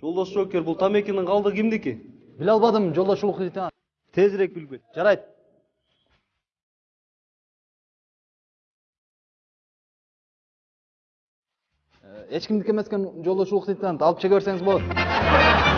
жолдош жокер бул тамекинин калдыгы кимдики биле албадым жолдошулук лейтенант. тезирээк билип кет жарайт эч ә, кимдики эмес экен жолдошулук лейтенант. алып шеге берсеңиз болот